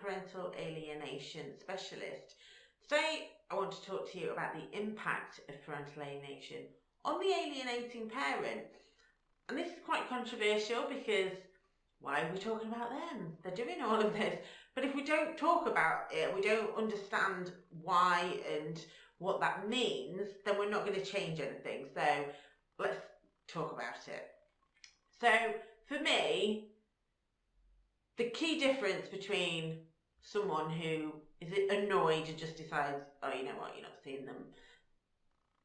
parental alienation specialist. Today, I want to talk to you about the impact of parental alienation on the alienating parent. And this is quite controversial because why are we talking about them? They're doing all of this. But if we don't talk about it, we don't understand why and what that means, then we're not going to change anything. So let's talk about it. So for me, the key difference between someone who is annoyed and just decides, oh, you know what, you're not seeing them.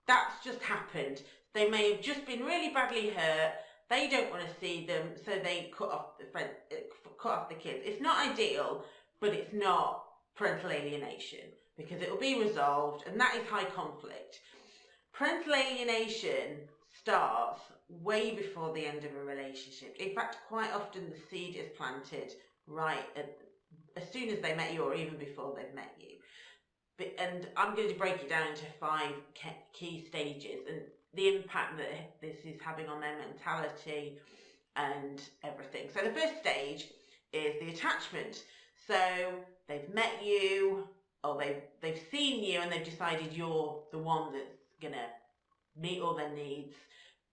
That's just happened. They may have just been really badly hurt. They don't want to see them, so they cut off the friend, cut off the kids. It's not ideal, but it's not parental alienation because it will be resolved, and that is high conflict. Parental alienation starts way before the end of a relationship. In fact, quite often the seed is planted right at, as soon as they met you or even before they've met you. But, and I'm going to break it down into five key stages and the impact that this is having on their mentality and everything. So the first stage is the attachment. So they've met you or they've, they've seen you and they've decided you're the one that's going to meet all their needs,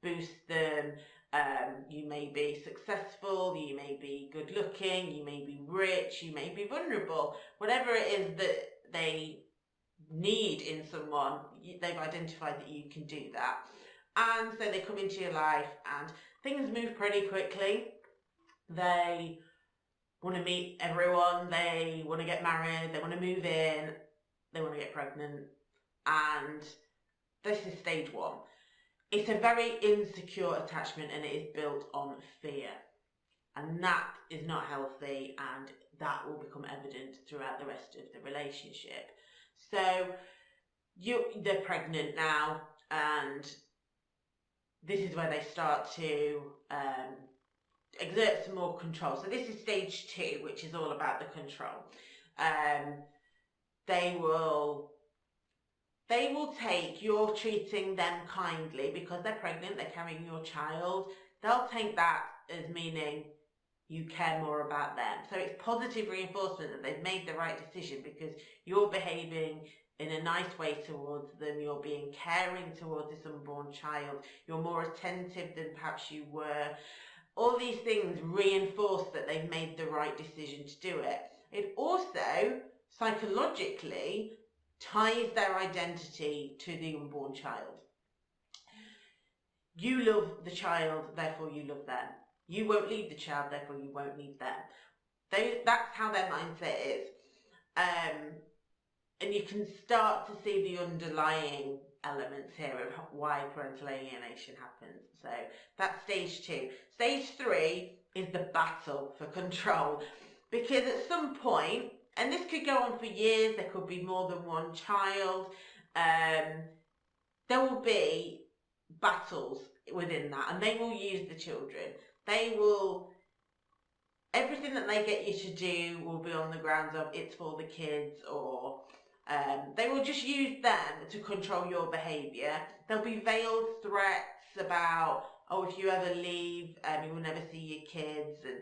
boost them. Um, you may be successful, you may be good looking, you may be rich, you may be vulnerable. Whatever it is that they need in someone, they've identified that you can do that. And so they come into your life and things move pretty quickly. They want to meet everyone, they want to get married, they want to move in, they want to get pregnant. And this is stage one. It's a very insecure attachment and it is built on fear. And that is not healthy and that will become evident throughout the rest of the relationship. So you they're pregnant now and this is where they start to um, exert some more control. So this is stage two, which is all about the control. Um, they will they will take you're treating them kindly because they're pregnant, they're carrying your child. They'll take that as meaning you care more about them. So it's positive reinforcement that they've made the right decision because you're behaving in a nice way towards them, you're being caring towards this unborn child, you're more attentive than perhaps you were. All these things reinforce that they've made the right decision to do it. It also psychologically ties their identity to the unborn child. You love the child, therefore you love them. You won't leave the child, therefore you won't leave them. They, that's how their mindset is. Um, and you can start to see the underlying elements here of why parental alienation happens. So that's stage two. Stage three is the battle for control. Because at some point, and this could go on for years, there could be more than one child, um, there will be battles within that and they will use the children. They will, everything that they get you to do will be on the grounds of it's for the kids or um, they will just use them to control your behaviour. There'll be veiled threats about, oh, if you ever leave, um, you will never see your kids and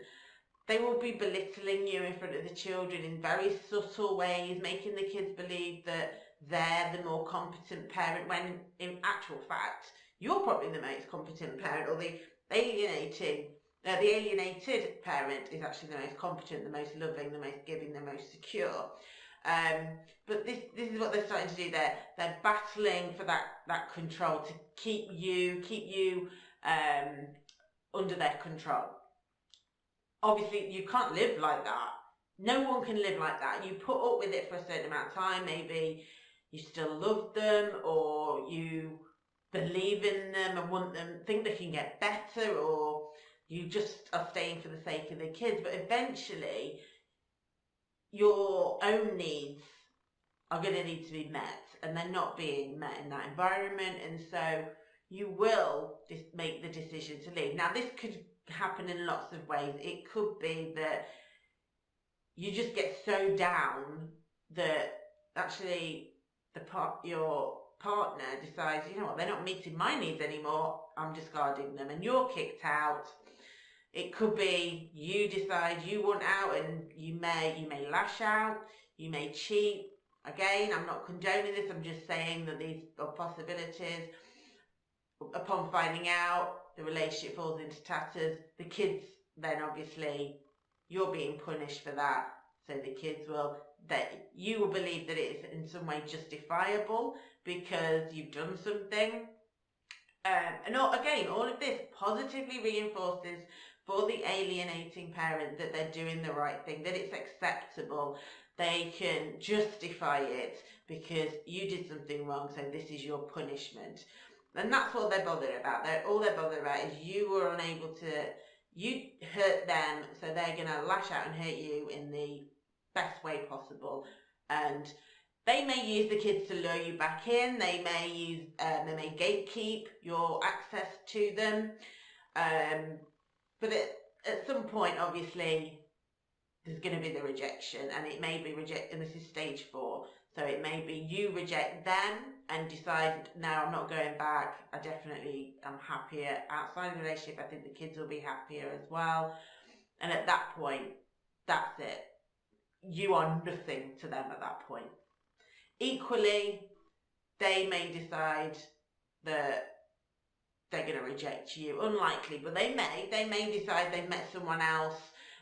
they will be belittling you in front of the children in very subtle ways, making the kids believe that they're the more competent parent when in actual fact, you're probably the most competent parent or the alienating uh, the alienated parent is actually the most competent, the most loving, the most giving, the most secure. Um, but this this is what they're starting to do. They're they're battling for that that control to keep you keep you um, under their control obviously you can't live like that. No one can live like that. You put up with it for a certain amount of time. Maybe you still love them or you believe in them and want them, think they can get better or you just are staying for the sake of the kids. But eventually your own needs are going to need to be met and they're not being met in that environment. And so you will just make the decision to leave. Now this could happen in lots of ways. It could be that you just get so down that actually the part your partner decides, you know what, they're not meeting my needs anymore. I'm discarding them, and you're kicked out. It could be you decide you want out, and you may you may lash out. You may cheat. Again, I'm not condoning this, I'm just saying that these are possibilities. Upon finding out, the relationship falls into tatters. The kids then obviously, you're being punished for that. So the kids will, that you will believe that it is in some way justifiable because you've done something. Um, and all, again, all of this positively reinforces for the alienating parent that they're doing the right thing, that it's acceptable. They can justify it because you did something wrong, so this is your punishment. And that's all they're bothered about. They're, all they're bothered about is you were unable to, you hurt them, so they're going to lash out and hurt you in the best way possible. And they may use the kids to lure you back in. They may use, um, they may gatekeep your access to them. Um, but at, at some point, obviously, there's going to be the rejection, and it may be reject. And this is stage four, so it may be you reject them and decide, no, I'm not going back. I definitely am happier outside the relationship. I think the kids will be happier as well. And at that point, that's it. You are nothing to them at that point. Equally, they may decide that they're going to reject you. Unlikely, but they may. They may decide they've met someone else.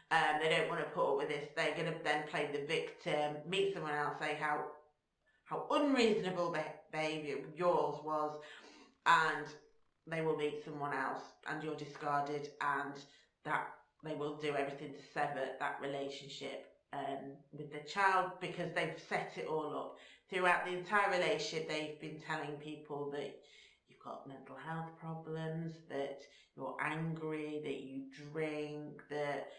Um, they don't want to put up with this. They're going to then play the victim, meet someone else, say how how unreasonable behaviour yours was, and they will meet someone else, and you're discarded, and that they will do everything to sever that relationship um, with the child because they've set it all up throughout the entire relationship. They've been telling people that you've got mental health problems, that you're angry, that you drink, that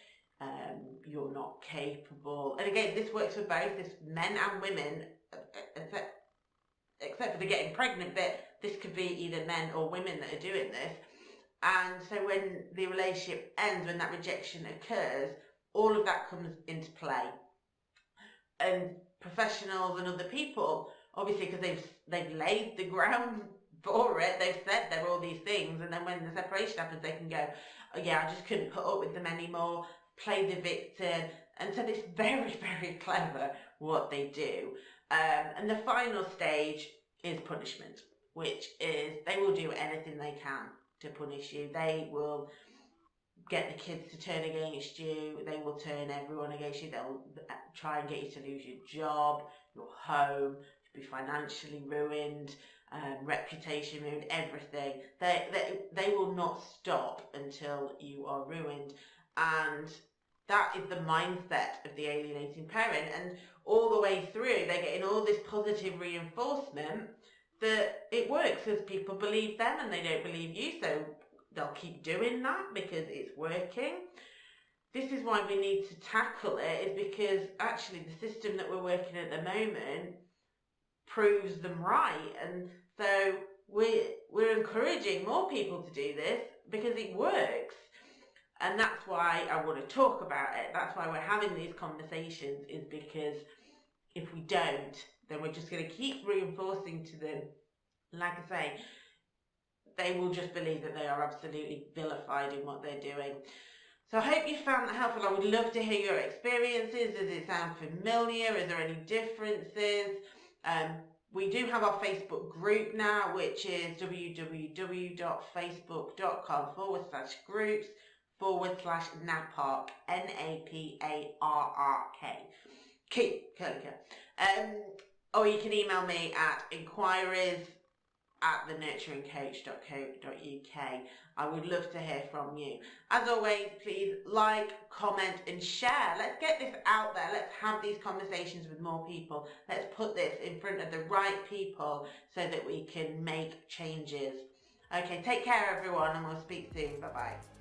um, you're not capable. And again, this works for both this men and women, except, except for the getting pregnant bit. This could be either men or women that are doing this. And so when the relationship ends, when that rejection occurs, all of that comes into play. And professionals and other people, obviously, because they've they've laid the ground for it, they've said there are all these things, and then when the separation happens, they can go, oh, yeah, I just couldn't put up with them anymore, play the victim, and so it's very, very clever what they do. Um, and the final stage is punishment, which is they will do anything they can to punish you. They will get the kids to turn against you. They will turn everyone against you. They'll uh, try and get you to lose your job, your home, be financially ruined, um, reputation ruined, everything. They, they, they will not stop until you are ruined. And that is the mindset of the alienating parent. And all the way through, they're getting all this positive reinforcement that it works as people believe them and they don't believe you. So they'll keep doing that because it's working. This is why we need to tackle it, is because actually the system that we're working at the moment proves them right. And so we're, we're encouraging more people to do this because it works. And that's why I want to talk about it. That's why we're having these conversations, is because if we don't, then we're just going to keep reinforcing to them, like I say, they will just believe that they are absolutely vilified in what they're doing. So I hope you found that helpful. I would love to hear your experiences. Does it sound familiar? Is there any differences? Um, we do have our Facebook group now, which is www.facebook.com forward slash groups forward slash NAPARK, N-A-P-A-R-R-K. Keep, Um, or you can email me at inquiries at thenurturingcoach.co.uk. I would love to hear from you. As always, please like, comment and share. Let's get this out there. Let's have these conversations with more people. Let's put this in front of the right people so that we can make changes. Okay, take care everyone and we'll speak soon. Bye-bye.